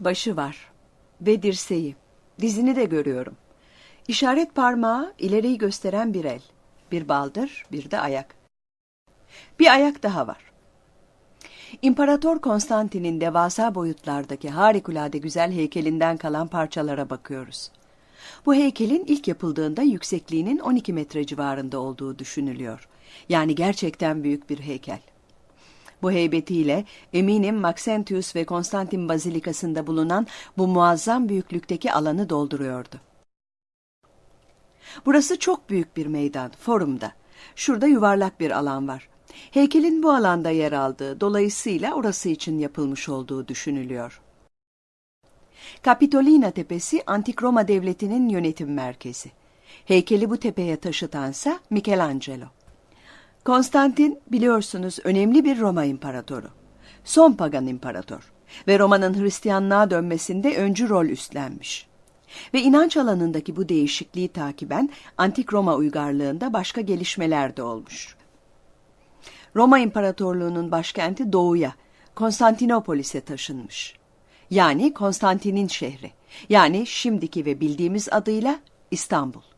Başı var ve dirseği. Dizini de görüyorum. İşaret parmağı ileriyi gösteren bir el. Bir baldır, bir de ayak. Bir ayak daha var. İmparator Konstantin'in devasa boyutlardaki harikulade güzel heykelinden kalan parçalara bakıyoruz. Bu heykelin ilk yapıldığında yüksekliğinin 12 metre civarında olduğu düşünülüyor. Yani gerçekten büyük bir heykel. Bu heybetiyle eminim Maxentius ve Konstantin Bazilikası'nda bulunan bu muazzam büyüklükteki alanı dolduruyordu. Burası çok büyük bir meydan, forumda. Şurada yuvarlak bir alan var. Heykelin bu alanda yer aldığı, dolayısıyla orası için yapılmış olduğu düşünülüyor. Kapitolina Tepesi Antik Roma Devleti'nin yönetim merkezi. Heykeli bu tepeye taşıtansa Michelangelo. Konstantin biliyorsunuz önemli bir Roma imparatoru. Son pagan imparator ve Roma'nın Hristiyanlığa dönmesinde öncü rol üstlenmiş. Ve inanç alanındaki bu değişikliği takiben Antik Roma uygarlığında başka gelişmeler de olmuş. Roma İmparatorluğu'nun başkenti doğuya, Konstantinopolis'e taşınmış. Yani Konstantin'in şehri. Yani şimdiki ve bildiğimiz adıyla İstanbul.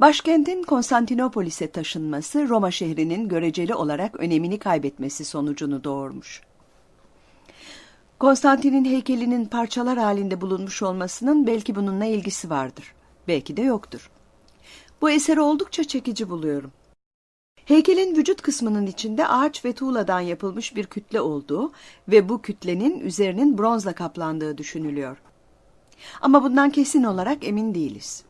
Başkentin Konstantinopolis'e taşınması Roma şehrinin göreceli olarak önemini kaybetmesi sonucunu doğurmuş. Konstantin'in heykelinin parçalar halinde bulunmuş olmasının belki bununla ilgisi vardır. Belki de yoktur. Bu eseri oldukça çekici buluyorum. Heykelin vücut kısmının içinde ağaç ve tuğladan yapılmış bir kütle olduğu ve bu kütlenin üzerinin bronzla kaplandığı düşünülüyor. Ama bundan kesin olarak emin değiliz.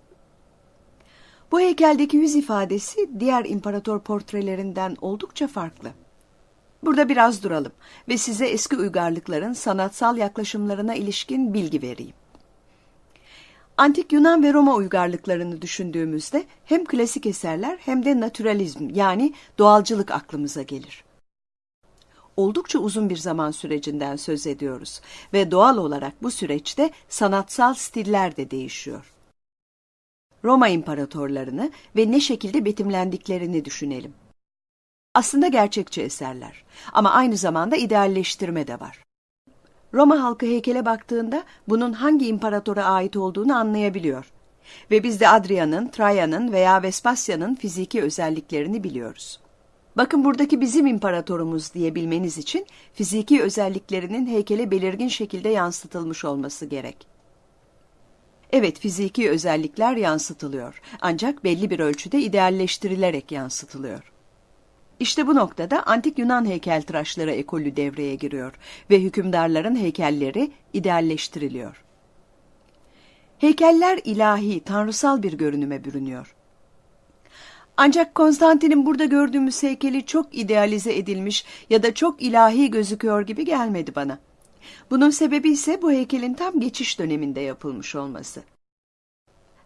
Bu heykeldeki yüz ifadesi diğer imparator portrelerinden oldukça farklı. Burada biraz duralım ve size eski uygarlıkların sanatsal yaklaşımlarına ilişkin bilgi vereyim. Antik Yunan ve Roma uygarlıklarını düşündüğümüzde hem klasik eserler hem de naturalizm yani doğalcılık aklımıza gelir. Oldukça uzun bir zaman sürecinden söz ediyoruz ve doğal olarak bu süreçte sanatsal stiller de değişiyor. Roma imparatorlarını ve ne şekilde betimlendiklerini düşünelim. Aslında gerçekçi eserler ama aynı zamanda idealleştirme de var. Roma halkı heykele baktığında bunun hangi imparatora ait olduğunu anlayabiliyor. Ve biz de Adrian'ın, Trajan'ın veya Vespasian'ın fiziki özelliklerini biliyoruz. Bakın buradaki bizim imparatorumuz diyebilmeniz için fiziki özelliklerinin heykele belirgin şekilde yansıtılmış olması gerek. Evet fiziki özellikler yansıtılıyor ancak belli bir ölçüde idealleştirilerek yansıtılıyor. İşte bu noktada antik Yunan heykeltıraşları ekolü devreye giriyor ve hükümdarların heykelleri idealleştiriliyor. Heykeller ilahi, tanrısal bir görünüme bürünüyor. Ancak Konstantin'in burada gördüğümüz heykeli çok idealize edilmiş ya da çok ilahi gözüküyor gibi gelmedi bana. Bunun sebebi ise bu heykelin tam geçiş döneminde yapılmış olması.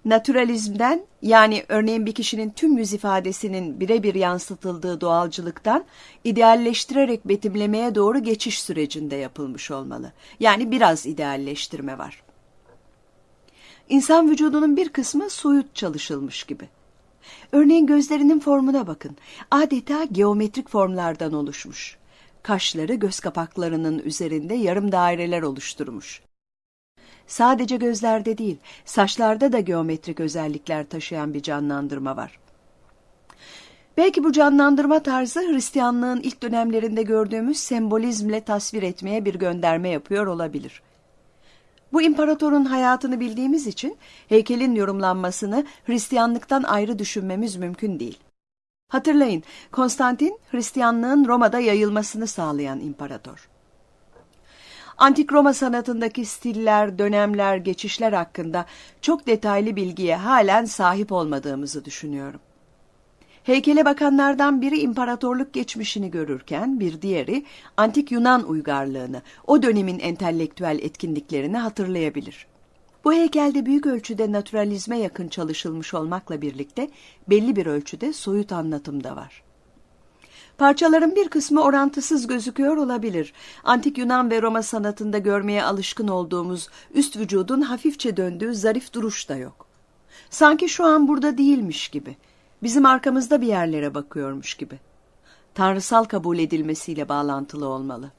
Naturalizmden yani örneğin bir kişinin tüm yüz ifadesinin birebir yansıtıldığı doğalcılıktan idealleştirerek betimlemeye doğru geçiş sürecinde yapılmış olmalı. Yani biraz idealleştirme var. İnsan vücudunun bir kısmı soyut çalışılmış gibi. Örneğin gözlerinin formuna bakın. Adeta geometrik formlardan oluşmuş. Kaşları göz kapaklarının üzerinde yarım daireler oluşturmuş. Sadece gözlerde değil, saçlarda da geometrik özellikler taşıyan bir canlandırma var. Belki bu canlandırma tarzı Hristiyanlığın ilk dönemlerinde gördüğümüz sembolizmle tasvir etmeye bir gönderme yapıyor olabilir. Bu imparatorun hayatını bildiğimiz için heykelin yorumlanmasını Hristiyanlıktan ayrı düşünmemiz mümkün değil. Hatırlayın, Konstantin Hristiyanlığın Roma'da yayılmasını sağlayan imparator. Antik Roma sanatındaki stiller, dönemler, geçişler hakkında çok detaylı bilgiye halen sahip olmadığımızı düşünüyorum. Heykele bakanlardan biri imparatorluk geçmişini görürken bir diğeri antik Yunan uygarlığını, o dönemin entelektüel etkinliklerini hatırlayabilir. Bu heykelde büyük ölçüde naturalizme yakın çalışılmış olmakla birlikte belli bir ölçüde soyut anlatım da var. Parçaların bir kısmı orantısız gözüküyor olabilir. Antik Yunan ve Roma sanatında görmeye alışkın olduğumuz üst vücudun hafifçe döndüğü zarif duruş da yok. Sanki şu an burada değilmiş gibi. Bizim arkamızda bir yerlere bakıyormuş gibi. Tanrısal kabul edilmesiyle bağlantılı olmalı.